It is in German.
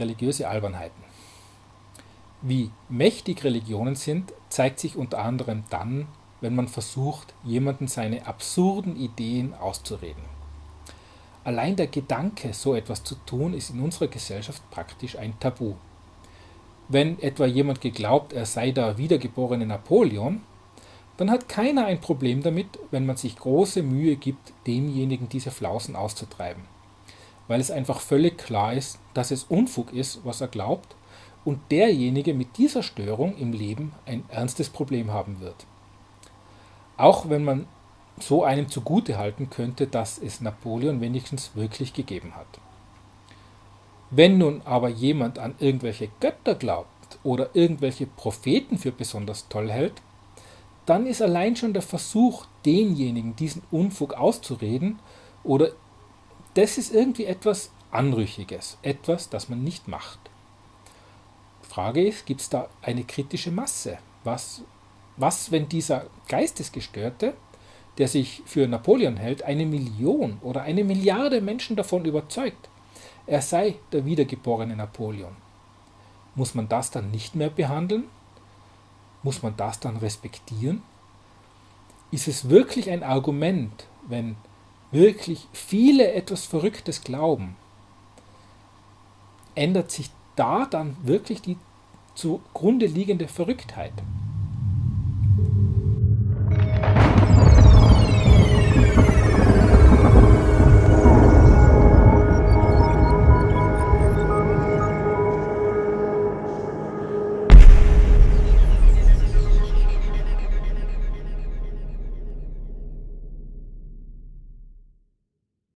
religiöse Albernheiten. Wie mächtig Religionen sind, zeigt sich unter anderem dann, wenn man versucht, jemanden seine absurden Ideen auszureden. Allein der Gedanke, so etwas zu tun, ist in unserer Gesellschaft praktisch ein Tabu. Wenn etwa jemand geglaubt, er sei der wiedergeborene Napoleon, dann hat keiner ein Problem damit, wenn man sich große Mühe gibt, demjenigen diese Flausen auszutreiben. Weil es einfach völlig klar ist, dass es Unfug ist, was er glaubt, und derjenige mit dieser Störung im Leben ein ernstes Problem haben wird. Auch wenn man so einem zugute halten könnte, dass es Napoleon wenigstens wirklich gegeben hat. Wenn nun aber jemand an irgendwelche Götter glaubt oder irgendwelche Propheten für besonders toll hält, dann ist allein schon der Versuch, denjenigen diesen Unfug auszureden, oder das ist irgendwie etwas Anrüchiges, etwas, das man nicht macht. Frage ist, gibt es da eine kritische Masse? Was, was, wenn dieser Geistesgestörte, der sich für Napoleon hält, eine Million oder eine Milliarde Menschen davon überzeugt, er sei der wiedergeborene Napoleon? Muss man das dann nicht mehr behandeln? Muss man das dann respektieren? Ist es wirklich ein Argument, wenn wirklich viele etwas Verrücktes glauben? Ändert sich da dann wirklich die zugrunde liegende Verrücktheit?